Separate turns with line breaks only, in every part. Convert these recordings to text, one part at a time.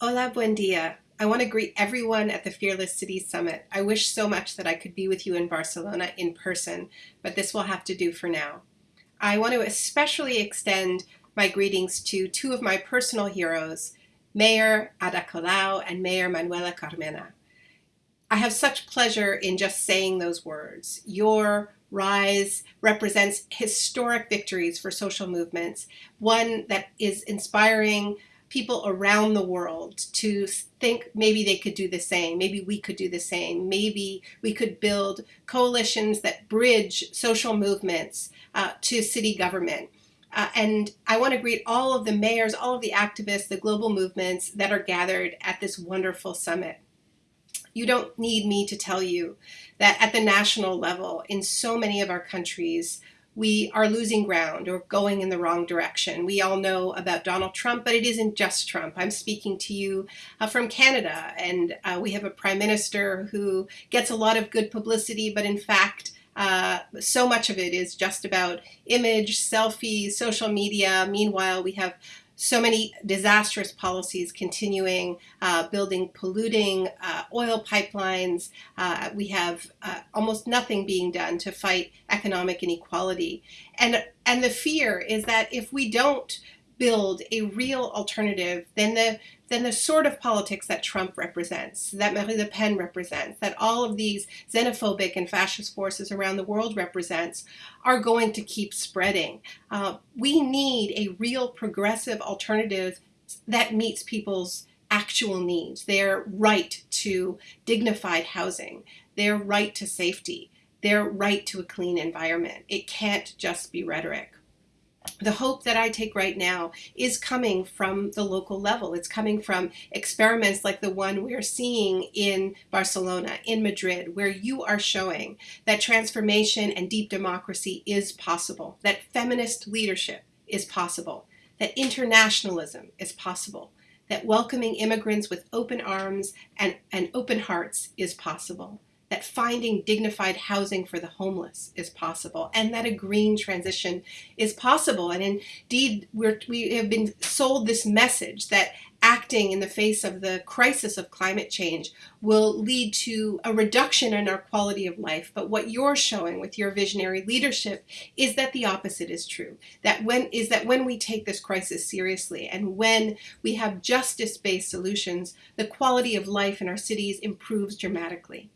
Hola, buen dia. I want to greet everyone at the Fearless Cities Summit. I wish so much that I could be with you in Barcelona in person, but this will have to do for now. I want to especially extend my greetings to two of my personal heroes, Mayor Ada Colau and Mayor Manuela Carmena. I have such pleasure in just saying those words. Your rise represents historic victories for social movements, one that is inspiring people around the world to think maybe they could do the same. Maybe we could do the same. Maybe we could build coalitions that bridge social movements uh, to city government. Uh, and I want to greet all of the mayors, all of the activists, the global movements that are gathered at this wonderful summit. You don't need me to tell you that at the national level, in so many of our countries, we are losing ground or going in the wrong direction. We all know about Donald Trump, but it isn't just Trump. I'm speaking to you uh, from Canada, and uh, we have a prime minister who gets a lot of good publicity, but in fact, uh, so much of it is just about image, selfies, social media. Meanwhile, we have so many disastrous policies continuing, uh, building polluting uh, oil pipelines. Uh, we have uh, almost nothing being done to fight economic inequality. And, and the fear is that if we don't build a real alternative, than the then the sort of politics that Trump represents, that Marine Le Pen represents, that all of these xenophobic and fascist forces around the world represents, are going to keep spreading. Uh, we need a real progressive alternative that meets people's actual needs, their right to dignified housing, their right to safety, their right to a clean environment. It can't just be rhetoric the hope that I take right now is coming from the local level. It's coming from experiments like the one we're seeing in Barcelona, in Madrid, where you are showing that transformation and deep democracy is possible, that feminist leadership is possible, that internationalism is possible, that welcoming immigrants with open arms and, and open hearts is possible that finding dignified housing for the homeless is possible and that a green transition is possible. And indeed, we have been sold this message that acting in the face of the crisis of climate change will lead to a reduction in our quality of life. But what you're showing with your visionary leadership is that the opposite is true. That when is that when we take this crisis seriously and when we have justice-based solutions, the quality of life in our cities improves dramatically.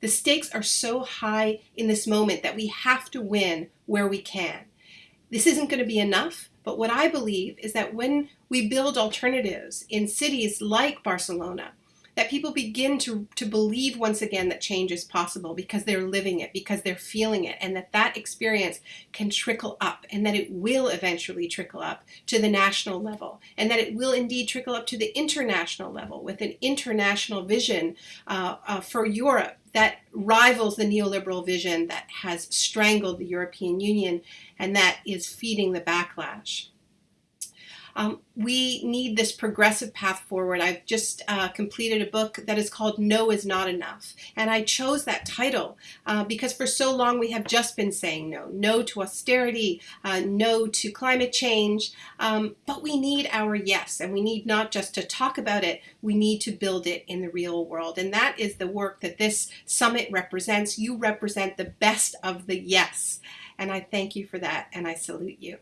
The stakes are so high in this moment that we have to win where we can. This isn't going to be enough, but what I believe is that when we build alternatives in cities like Barcelona, that people begin to, to believe once again that change is possible because they're living it, because they're feeling it, and that that experience can trickle up and that it will eventually trickle up to the national level and that it will indeed trickle up to the international level with an international vision uh, uh, for Europe that rivals the neoliberal vision that has strangled the European Union and that is feeding the backlash. Um, we need this progressive path forward. I've just uh, completed a book that is called No is Not Enough. And I chose that title uh, because for so long we have just been saying no. No to austerity, uh, no to climate change. Um, but we need our yes. And we need not just to talk about it, we need to build it in the real world. And that is the work that this summit represents. You represent the best of the yes. And I thank you for that and I salute you.